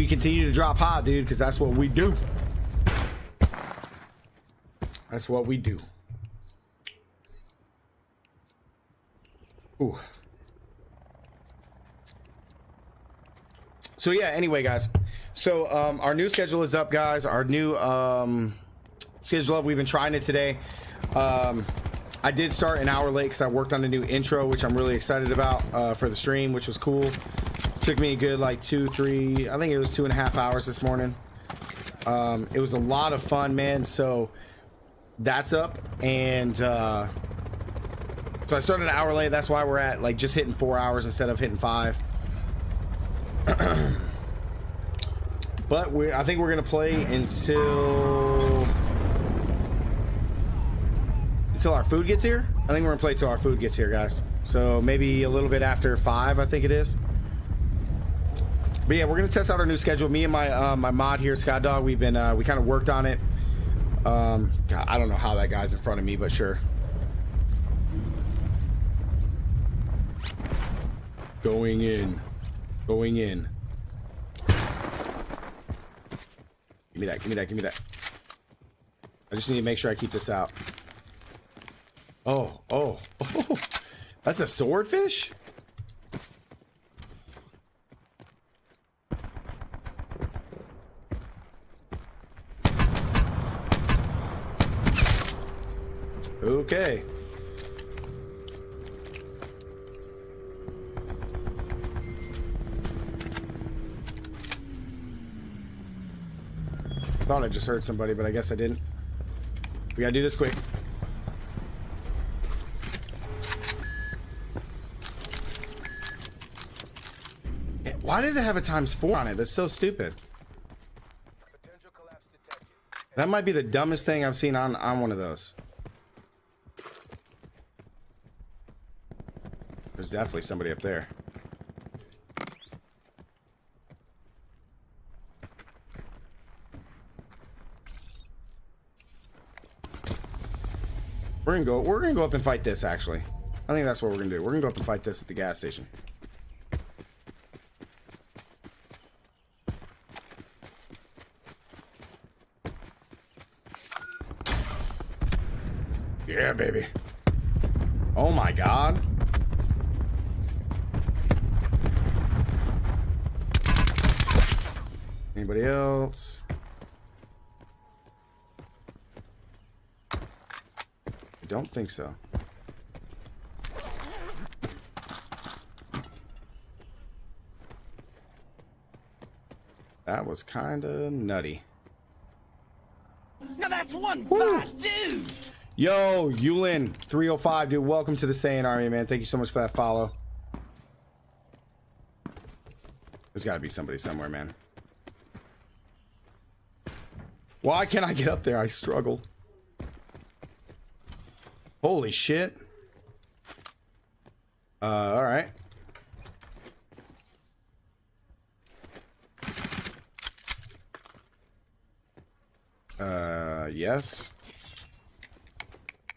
we continue to drop high, dude, because that's what we do. That's what we do. Ooh. So yeah, anyway, guys. So um, our new schedule is up, guys. Our new um, schedule up. We've been trying it today. Um, I did start an hour late because I worked on a new intro, which I'm really excited about uh, for the stream, which was cool. Took me a good like two, three, I think it was two and a half hours this morning. Um, it was a lot of fun, man. So that's up. And uh, so I started an hour late. That's why we're at like just hitting four hours instead of hitting five. but we I think we're gonna play until until our food gets here. I think we're gonna play till our food gets here, guys. So maybe a little bit after five, I think it is. But yeah, we're gonna test out our new schedule. Me and my uh, my mod here, Scott Dog, we've been uh, we kind of worked on it. Um, God, I don't know how that guy's in front of me, but sure. Going in, going in. Give me that. Give me that. Give me that. I just need to make sure I keep this out. Oh, oh, oh. That's a swordfish? Okay. Thought I just heard somebody, but I guess I didn't. We gotta do this quick. Eh, why does it have a times four on it? That's so stupid. That might be the dumbest thing I've seen on, on one of those. There's definitely somebody up there. We're gonna go. We're gonna go up and fight this. Actually, I think that's what we're gonna do. We're gonna go up and fight this at the gas station. Yeah, baby. Oh my god. Anybody else? I don't think so. That was kind of nutty. Now that's one bad dude. Yo, Yulin, 305, dude. Welcome to the Saiyan Army, man. Thank you so much for that follow. There's got to be somebody somewhere, man. Why can't I get up there? I struggle. Holy shit. Uh, alright. Uh, yes.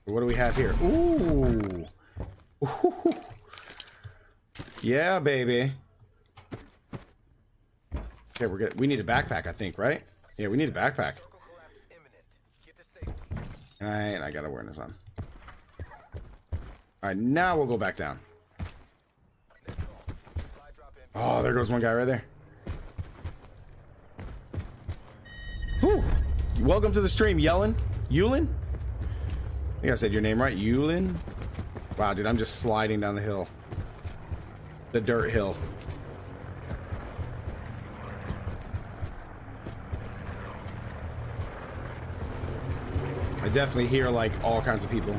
What do we have here? Ooh. Ooh. Yeah, baby. Okay, we're good. We need a backpack, I think, right? Yeah, we need a backpack. Alright, I got awareness on. Alright, now we'll go back down. Oh, there goes one guy right there. Whew. Welcome to the stream, Yellen. Yulin? I think I said your name right. Yulin? Wow, dude, I'm just sliding down the hill. The dirt hill. Definitely hear like all kinds of people.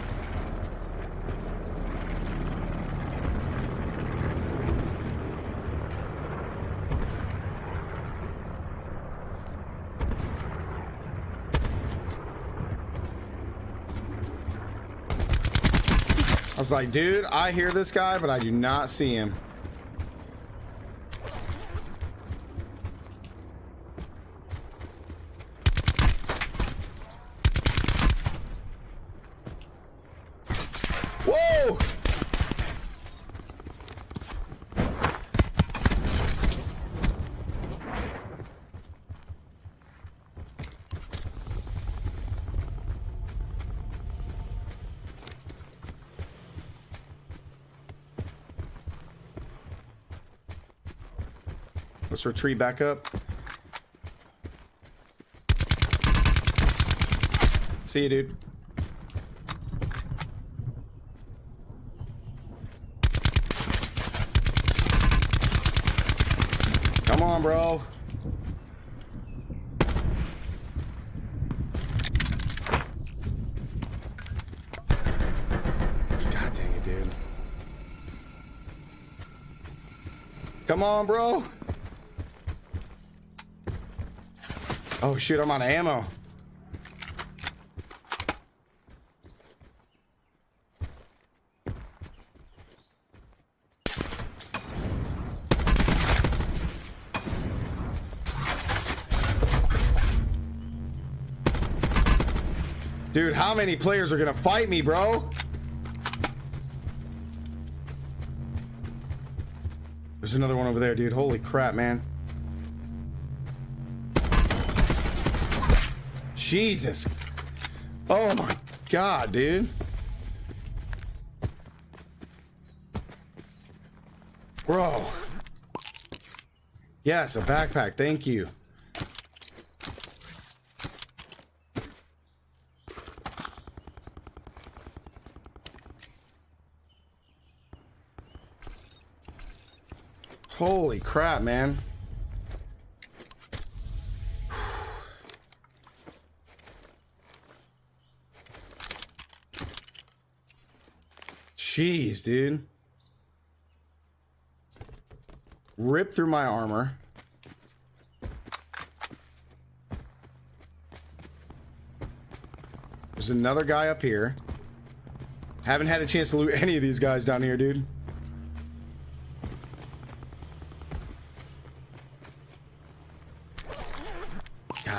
I was like, dude, I hear this guy, but I do not see him. Let's retreat back up. See you, dude. Bro. God dang it, dude. Come on, bro. Oh shit, I'm out of ammo. Dude, how many players are gonna fight me, bro? There's another one over there, dude. Holy crap, man. Jesus. Oh my god, dude. Bro. Yes, a backpack. Thank you. Holy crap, man. Jeez, dude. Rip through my armor. There's another guy up here. Haven't had a chance to loot any of these guys down here, dude.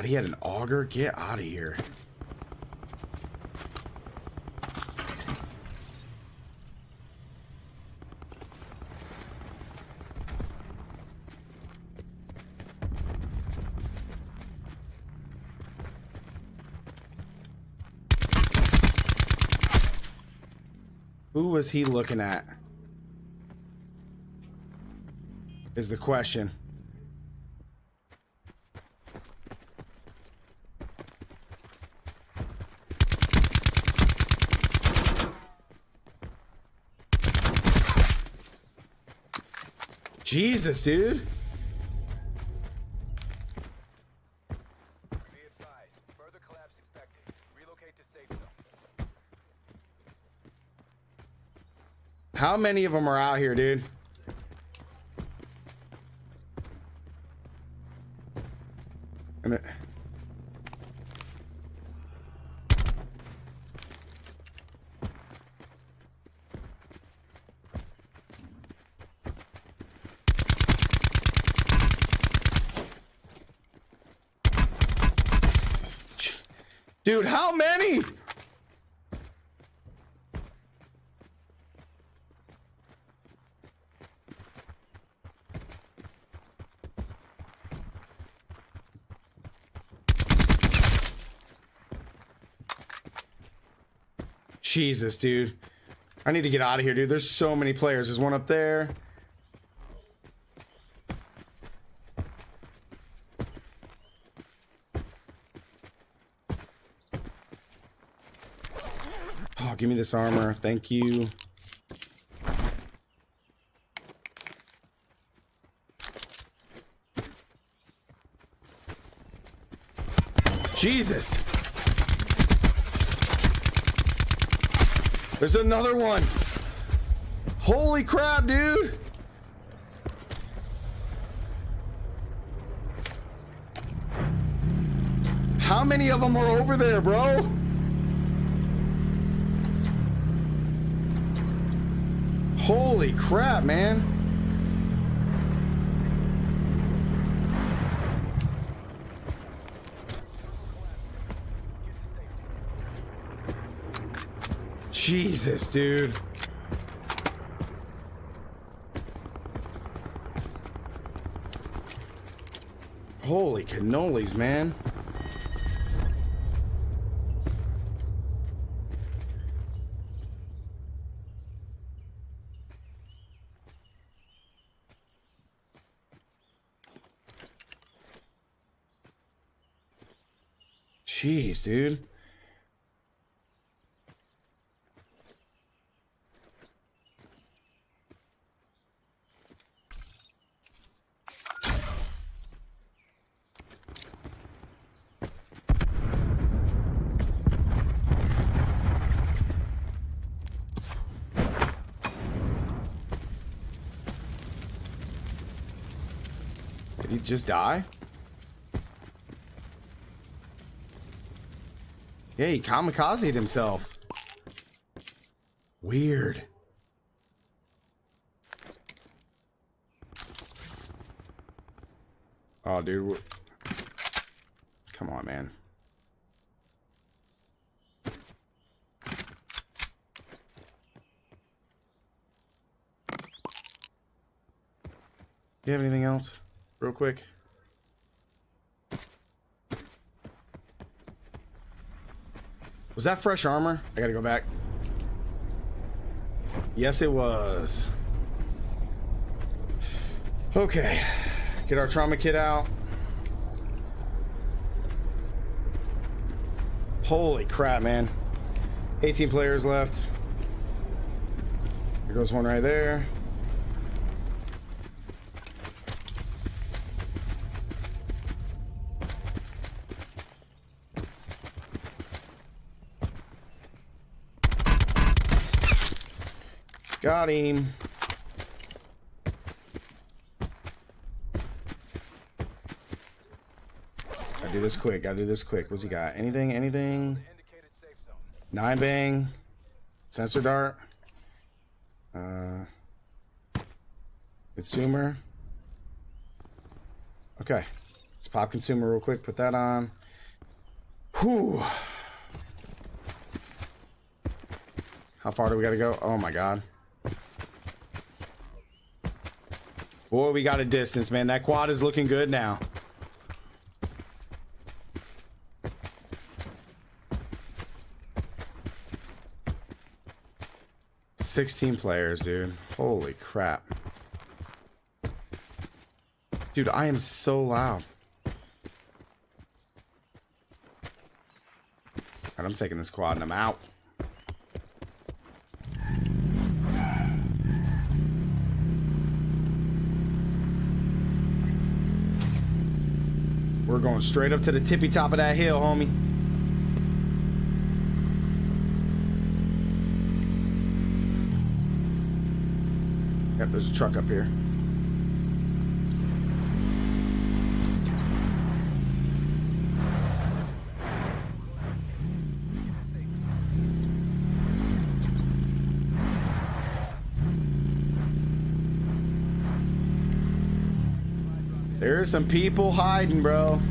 God, he had an auger. Get out of here. Who was he looking at? Is the question. Jesus, dude. Be advised, further collapse expected. Relocate to safe dude. How many of them are out here, dude? Dude, how many? Jesus, dude. I need to get out of here, dude. There's so many players. There's one up there. Oh, give me this armor. Thank you. Jesus. There's another one. Holy crap, dude. How many of them are over there, bro? Holy crap, man. Jesus, dude. Holy cannolis, man. Jeez, dude. Did he just die? Yeah, he kamikazed himself. Weird. Oh, dude. Come on, man. You have anything else? Real quick. Was that fresh armor? I gotta go back. Yes, it was. Okay. Get our trauma kit out. Holy crap, man. 18 players left. There goes one right there. Got him. Gotta do this quick. Gotta do this quick. What's he got? Anything? Anything? Nine bang. Sensor dart. Uh. Consumer. Okay. Let's pop consumer real quick. Put that on. Whew. How far do we gotta go? Oh my god. Boy, we got a distance, man. That quad is looking good now. Sixteen players, dude. Holy crap. Dude, I am so loud. Alright, I'm taking this quad and I'm out. Going straight up to the tippy top of that hill, homie. Yep, there's a truck up here. There's some people hiding, bro.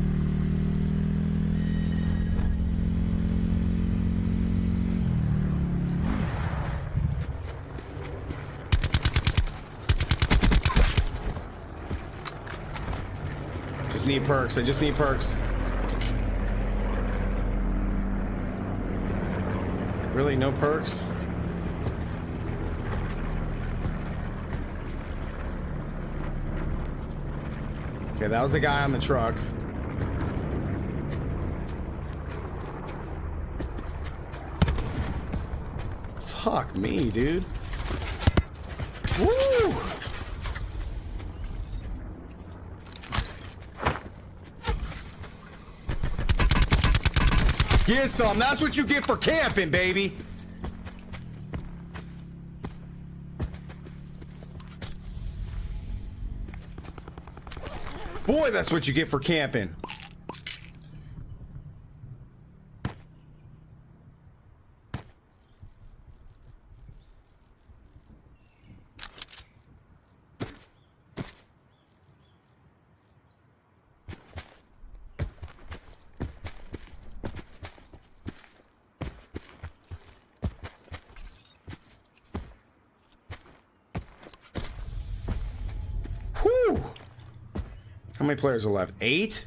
Need perks. I just need perks. Really, no perks? Okay, that was the guy on the truck. Fuck me, dude. Woo! Get some. That's what you get for camping, baby. Boy, that's what you get for camping. Whew. How many players are left? Eight?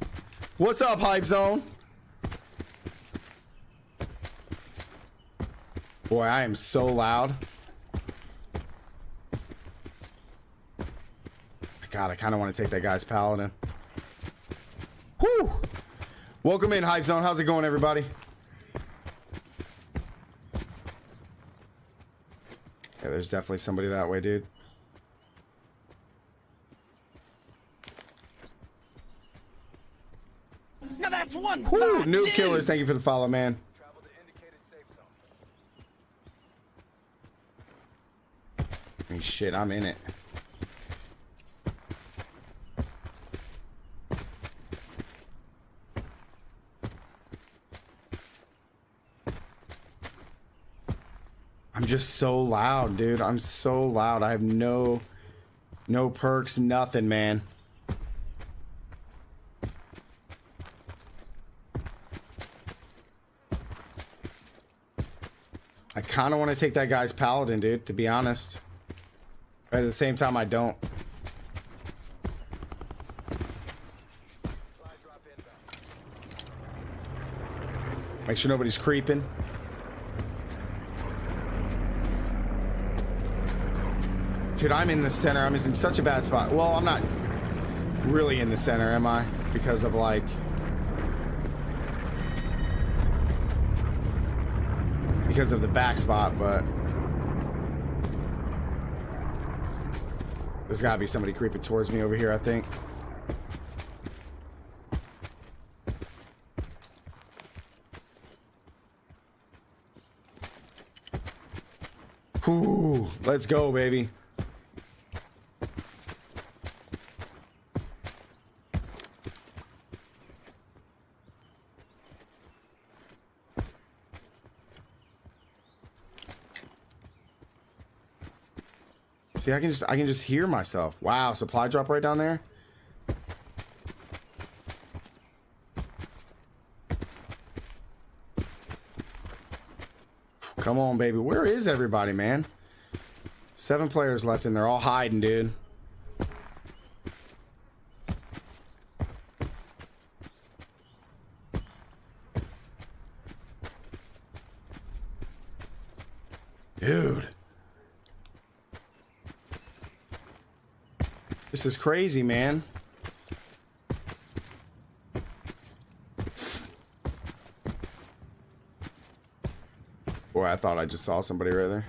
What's up, Hype Zone? Boy, I am so loud. God, I kind of want to take that guy's paladin. Whew! Welcome in, Hype Zone. How's it going, everybody? Yeah, there's definitely somebody that way, dude. Now that's one Noob dude. Killers, thank you for the follow, man. Travel to indicated safe zone. I mean, shit, I'm in it. I'm just so loud, dude. I'm so loud. I have no no perks, nothing, man. I kind of want to take that guy's paladin, dude, to be honest. But at the same time, I don't. Make sure nobody's creeping. Dude, I'm in the center. I'm in such a bad spot. Well, I'm not really in the center, am I? Because of like... Because of the back spot, but... There's gotta be somebody creeping towards me over here, I think. Ooh, let's go, baby. See, I can just I can just hear myself. Wow, supply drop right down there. Come on, baby. Where is everybody, man? Seven players left, and they're all hiding, dude. Dude. This is crazy, man. Boy, I thought I just saw somebody right there.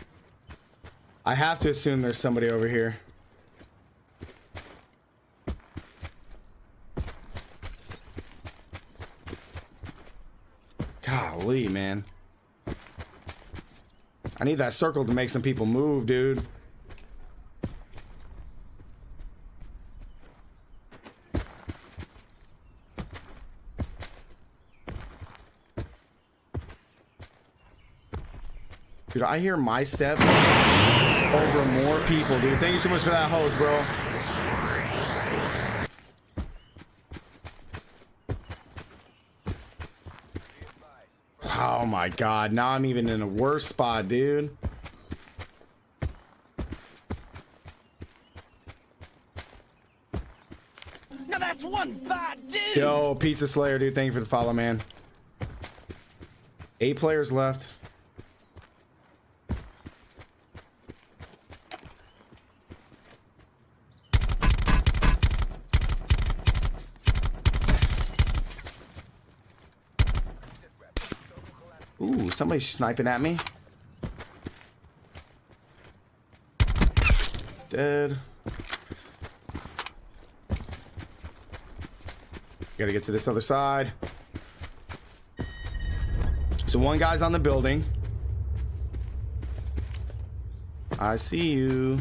I have to assume there's somebody over here. Golly, man. I need that circle to make some people move, dude. Dude, I hear my steps over more people, dude. Thank you so much for that hose, bro. Oh my god, now I'm even in a worse spot, dude. Now that's one bad dude. Yo, Pizza Slayer, dude. Thank you for the follow, man. Eight players left. Ooh, somebody's sniping at me. Dead. Gotta get to this other side. So one guy's on the building. I see you.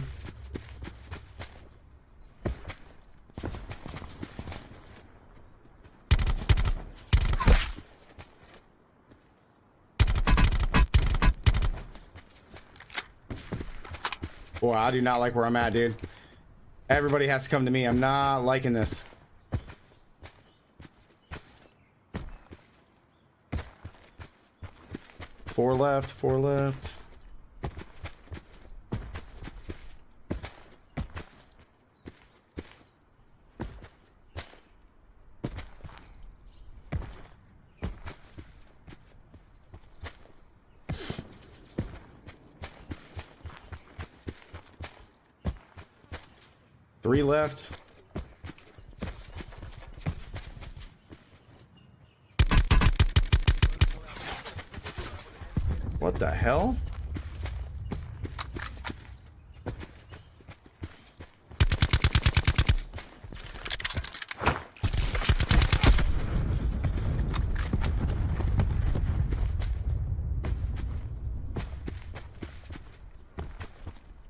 Boy, I do not like where I'm at, dude. Everybody has to come to me. I'm not liking this. Four left, four left. left. What the hell?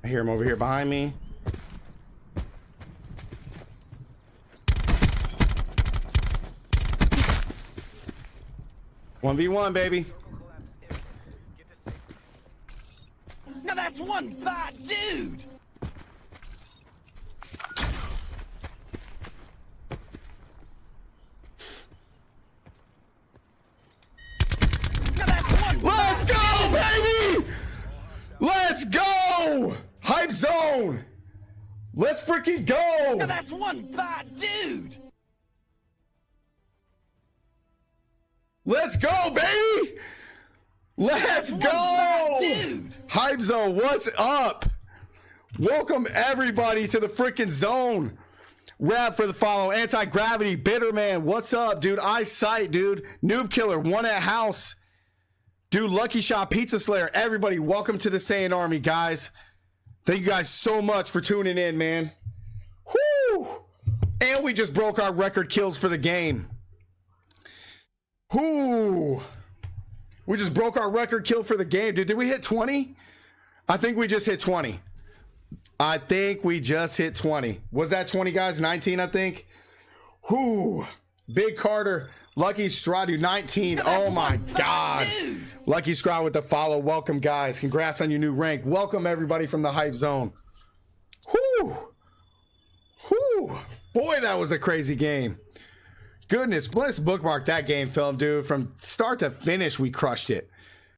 I hear him over here behind me. One v one, baby. Now that's one bad dude! Now that's one Let's go, baby! Let's go! Hype zone! Let's freaking go! Now that's one bad dude! Go, baby! Let's bad go! dude! Hype zone, what's up? Welcome everybody to the freaking zone. Rap for the follow. Anti gravity, bitter man. What's up, dude? Eyesight, dude. Noob killer, one at house. Dude, Lucky Shot, Pizza Slayer, everybody, welcome to the Saiyan Army, guys. Thank you guys so much for tuning in, man. Whoo! And we just broke our record kills for the game. Whoo! We just broke our record kill for the game, dude. Did we hit 20? I think we just hit 20. I think we just hit 20. Was that 20, guys? 19, I think. Whoo! Big Carter, Lucky Stradu, 19. Oh my God. Lucky Scrod with the follow. Welcome, guys. Congrats on your new rank. Welcome, everybody from the Hype Zone. Whoo! Whoo! Boy, that was a crazy game. Goodness, let's bookmark that game film, dude. From start to finish, we crushed it.